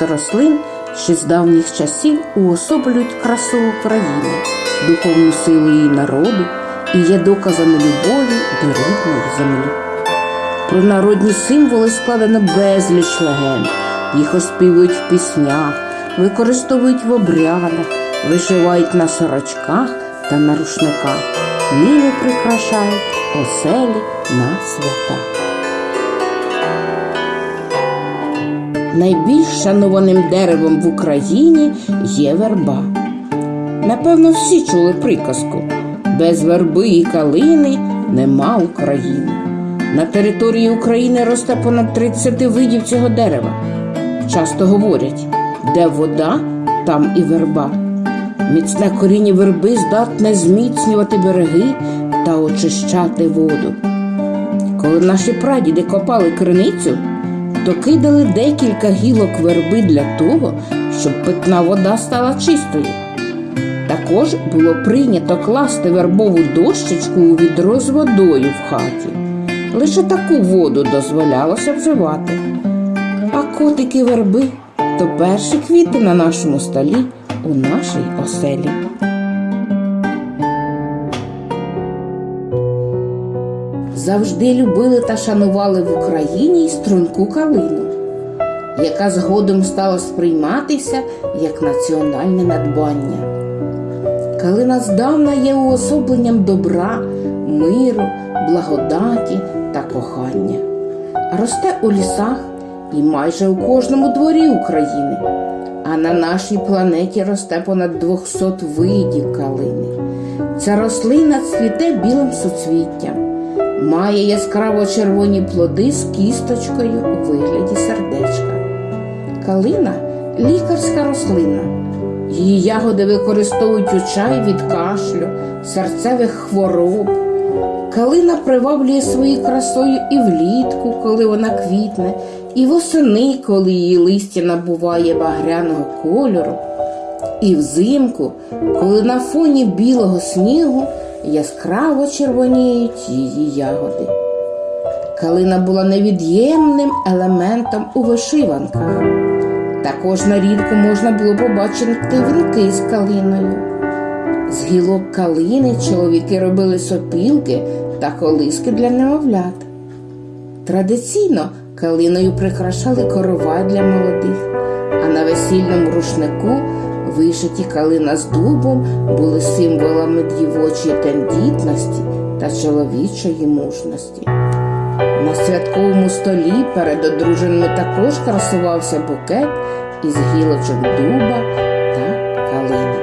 Багато рослин ще з давніх часів уособлюють красу України, духовну силу її народу і є доказами любові до рідної землі. Про народні символи складено безліч легенд. Їх оспівують в піснях, використовують в обрядах, вишивають на сорочках та на рушниках. Ними прикрашають оселі на свята. Найбільш шанованим деревом в Україні є верба. Напевно, всі чули приказку без верби і калини нема України. На території України росте понад 30 видів цього дерева. Часто говорять, де вода, там і верба. Міцне коріння верби здатне зміцнювати береги та очищати воду. Коли наші прадіди копали криницю, то кидали декілька гілок верби для того, щоб питна вода стала чистою. Також було прийнято класти вербову дощечку у відро з водою в хаті. Лише таку воду дозволялося вживати. А котики верби то перші квіти на нашому столі у нашій оселі. Завжди любили та шанували в Україні й струнку калину, яка згодом стала сприйматися як національне надбання. Калина здавна є уособленням добра, миру, благодаті та кохання. Росте у лісах і майже у кожному дворі України. А на нашій планеті росте понад 200 видів калини. Ця рослина цвіте білим суцвіттям, має яскраво червоні плоди з кісточкою у вигляді сердечка. Калина лікарська рослина. Її ягоди використовують у чай від кашлю, серцевих хвороб. Калина приваблює своєю красою і влітку, коли вона квітне, і восени, коли її листя набуває багряного кольору, і взимку, коли на фоні білого снігу яскраво червоніють її ягоди. Калина була невід'ємним елементом у вишиванках. Також на рідку можна було побачити вінки з калиною. З гілок калини чоловіки робили сопілки та колиски для немовлят. Традиційно калиною прикрашали корова для молодих, а на весільному рушнику вишиті калина з дубом були символами дівочої тендітності та чоловічої мужності. На святковому столі перед одруженими також красувався букет із гілочок дуба та калини.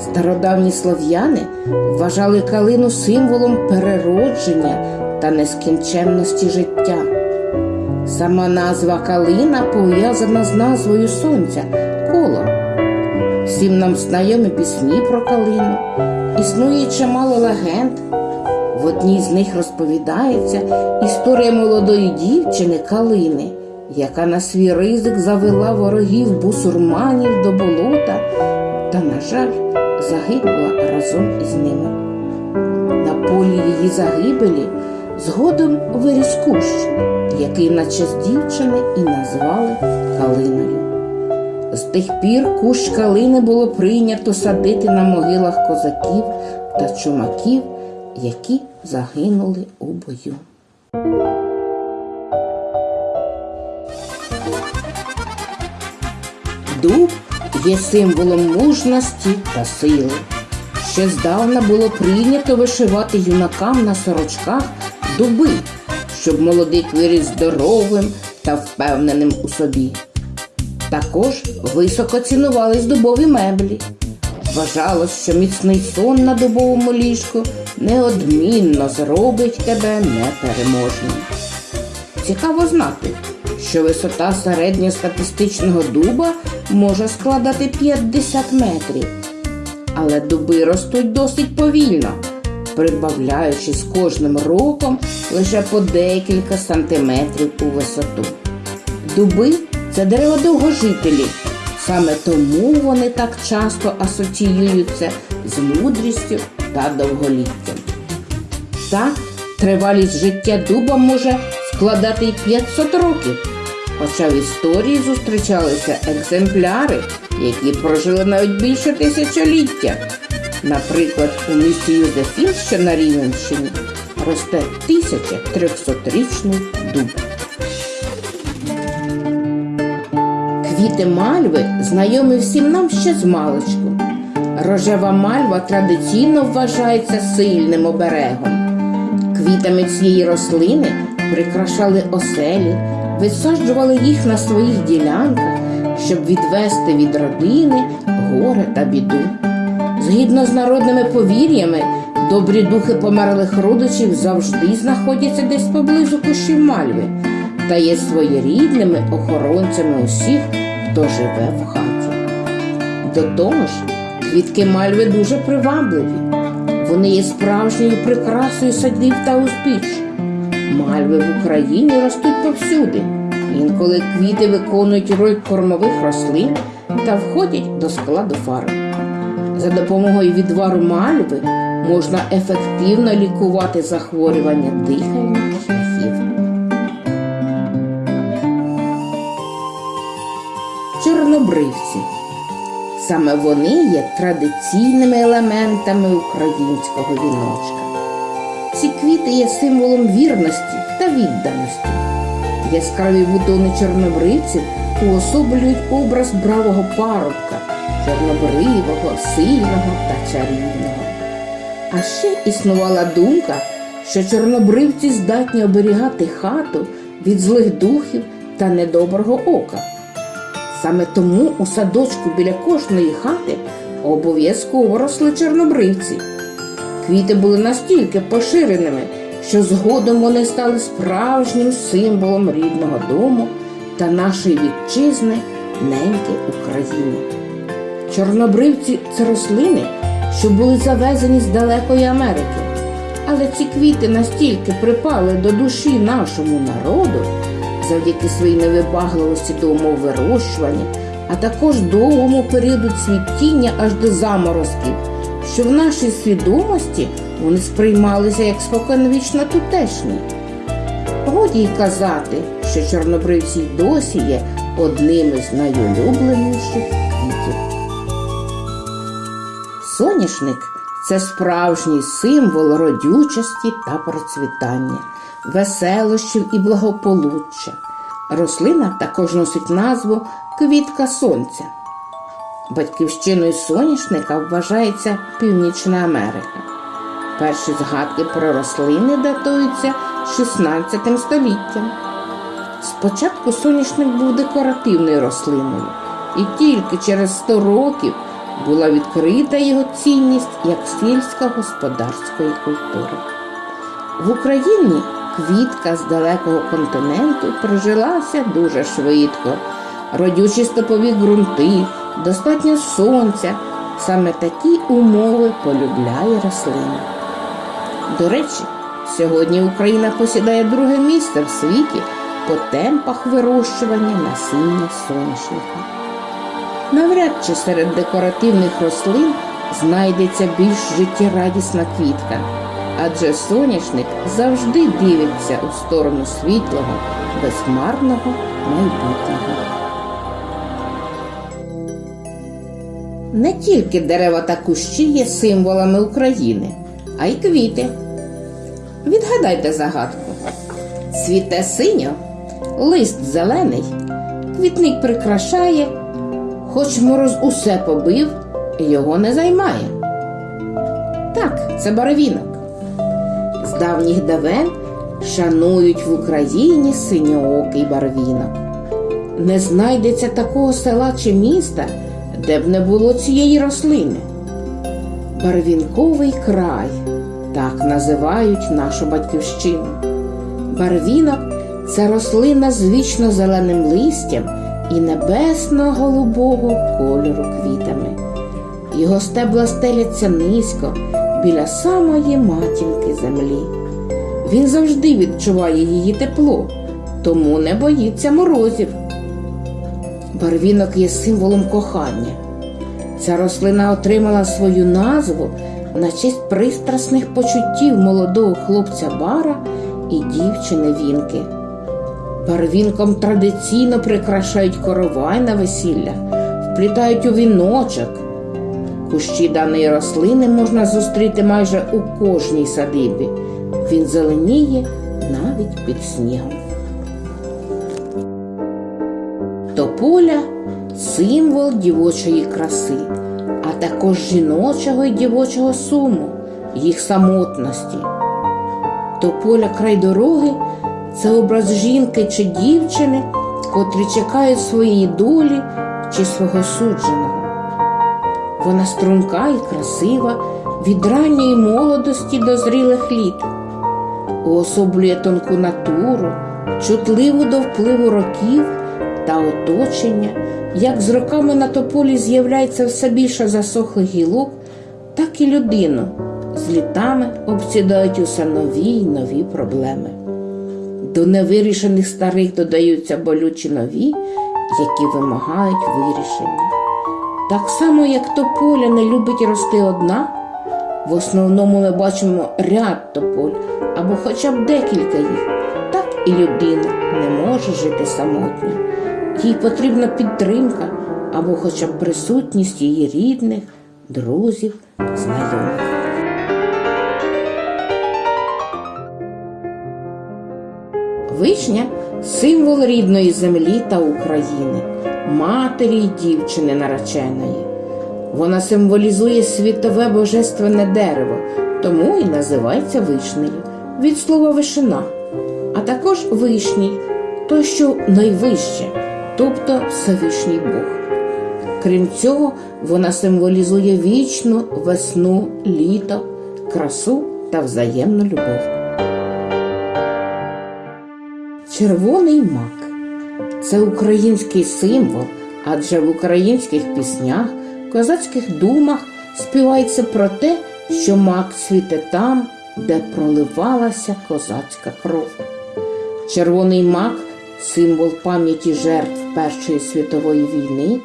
Стародавні слов'яни вважали калину символом переродження та нескінченності життя. Сама назва калина пов'язана з назвою сонця коло. Всім нам знайомі пісні про калину. Існує чимало легенд. В одній з них розповідається історія молодої дівчини Калини, яка на свій ризик завела ворогів бусурманів до болота та, на жаль, загинула разом із ними. На полі її загибелі згодом виріс кущ, який на честь дівчини і назвали Калиною. З тих пір кущ калини було прийнято садити на могилах козаків та чумаків, які загинули у бою. Дуб є символом мужності та сили. Ще здавна було прийнято вишивати юнакам на сорочках дуби, щоб молодик виріс здоровим та впевненим у собі. Також високо цінувались дубові меблі. Вважалось, що міцний сон на дубовому ліжку неодмінно зробить тебе непереможним. Цікаво знати, що висота середньостатистичного дуба може складати 50 метрів, але дуби ростуть досить повільно, прибавляючи з кожним роком лише по декілька сантиметрів у висоту. Дуби це дерева довгожителі, саме тому вони так часто асоціюються з мудрістю та довголіттям. Так, тривалість життя дуба може складати й 500 років. Хоча в історії зустрічалися екземпляри, які прожили навіть більше тисячоліття. Наприклад, у місті Юзефін, що на Рівненщині, росте 1300-річний дуб. Квіти мальви знайомі всім нам ще з маличку. Рожева мальва традиційно вважається сильним оберегом. Квітами цієї рослини прикрашали оселі, висаджували їх на своїх ділянках, щоб відвести від родини горе та біду. Згідно з народними повір'ями, добрі духи померлих родичів завжди знаходяться десь поблизу кущів мальви та є своєрідними охоронцями усіх, хто живе в хаті. До того ж, квітки мальви дуже привабливі. Вони є справжньою прикрасою садів та узбіч. Мальви в Україні ростуть повсюди. Інколи квіти виконують роль кормових рослин та входять до складу фарб. За допомогою відвару мальви можна ефективно лікувати захворювання дихальних Чорнобривці. Саме вони є традиційними елементами українського віночка. Ці квіти є символом вірності та відданості. Яскраві бутони чорнобривців уособлюють образ бравого парубка, чорнобривого, сильного та чарівного. А ще існувала думка, що чорнобривці здатні оберігати хату від злих духів та недоброго ока. Саме тому у садочку біля кожної хати обов'язково росли чорнобривці. Квіти були настільки поширеними, що згодом вони стали справжнім символом рідного дому та нашої вітчизни неньки України. Чорнобривці це рослини, що були завезені з далекої Америки. Але ці квіти настільки припали до душі нашому народу завдяки своїй невибагливості до умов вирощування, а також довгому періоду цвітіння аж до заморозків, що в нашій свідомості вони сприймалися як споконвічно тутешні. Годі й казати, що чорнобривці й досі є одним із найулюбленіших квітів. Соняшник це справжній символ родючості та процвітання, веселощів і благополуччя. Рослина також носить назву квітка сонця. Батьківщиною соняшника вважається Північна Америка. Перші згадки про рослини датуються 16 століттям. Спочатку соняшник був декоративною рослиною, і тільки через 100 років була відкрита його цінність як сільськогосподарської культури. В Україні квітка з далекого континенту прижилася дуже швидко. Родючі стопові ґрунти, достатньо сонця. Саме такі умови полюбляє рослина. До речі, сьогодні Україна посідає друге місце в світі по темпах вирощування насіння соняшника. Навряд чи серед декоративних рослин знайдеться більш життєрадісна квітка, адже соняшник завжди дивиться у сторону світлого, безхмарного майбутнього. Не тільки дерева та кущі є символами України, а й квіти. Відгадайте загадку. Цвіте синьо, лист зелений, квітник прикрашає, хоч мороз усе побив, його не займає. Так, це барвінок. Давніх давен шанують в Україні синьоокий барвінок. Не знайдеться такого села чи міста, де б не було цієї рослини. Барвінковий край так називають нашу батьківщину. Барвінок це рослина з вічно зеленим листям і небесно-голубого кольору квітами. Його стебла стеляться низько біля самої матінки землі. Він завжди відчуває її тепло, тому не боїться морозів. Барвінок є символом кохання. Ця рослина отримала свою назву на честь пристрасних почуттів молодого хлопця Бара і дівчини Вінки. Первінком традиційно прикрашають коровай на весіллях, вплітають у віночок. Кущі даної рослини можна зустріти майже у кожній садибі. Він зеленіє навіть під снігом. Тополя символ дівочої краси, а також жіночого і дівочого суму, їх самотності. Тополя край дороги це образ жінки чи дівчини, котрі чекають своєї долі чи свого судженого. Вона струнка і красива від ранньої молодості до зрілих літ, уособлює тонку натуру, чутливу до впливу років та оточення, як з роками на тополі з'являється все більше засохлих гілок, так і людину з літами обсідають усе нові й нові проблеми. До невирішених старих додаються болючі нові, які вимагають вирішення. Так само, як тополя не любить рости одна, в основному ми бачимо ряд тополь або хоча б декілька їх, так і людина не може жити самотньо. Їй потрібна підтримка або хоча б присутність її рідних, друзів, знайомих. Вишня символ рідної землі та України, матері й дівчини нареченої. Вона символізує світове божественне дерево, тому і називається вишнею від слова вишина, а також вишній, то що найвище, тобто Всевишній Бог. Крім цього, вона символізує вічну весну, літо, красу та взаємну любов. Червоний мак це український символ, адже в українських піснях, козацьких думах співається про те, що мак цвіте там, де проливалася козацька кров. Червоний мак символ пам'яті жертв Першої світової війни,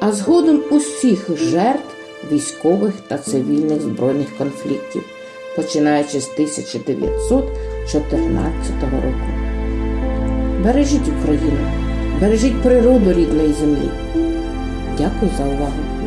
а згодом усіх жертв військових та цивільних збройних конфліктів, починаючи з 1914 року. Бережіть Україну, бережіть природу рідної землі. Дякую за увагу.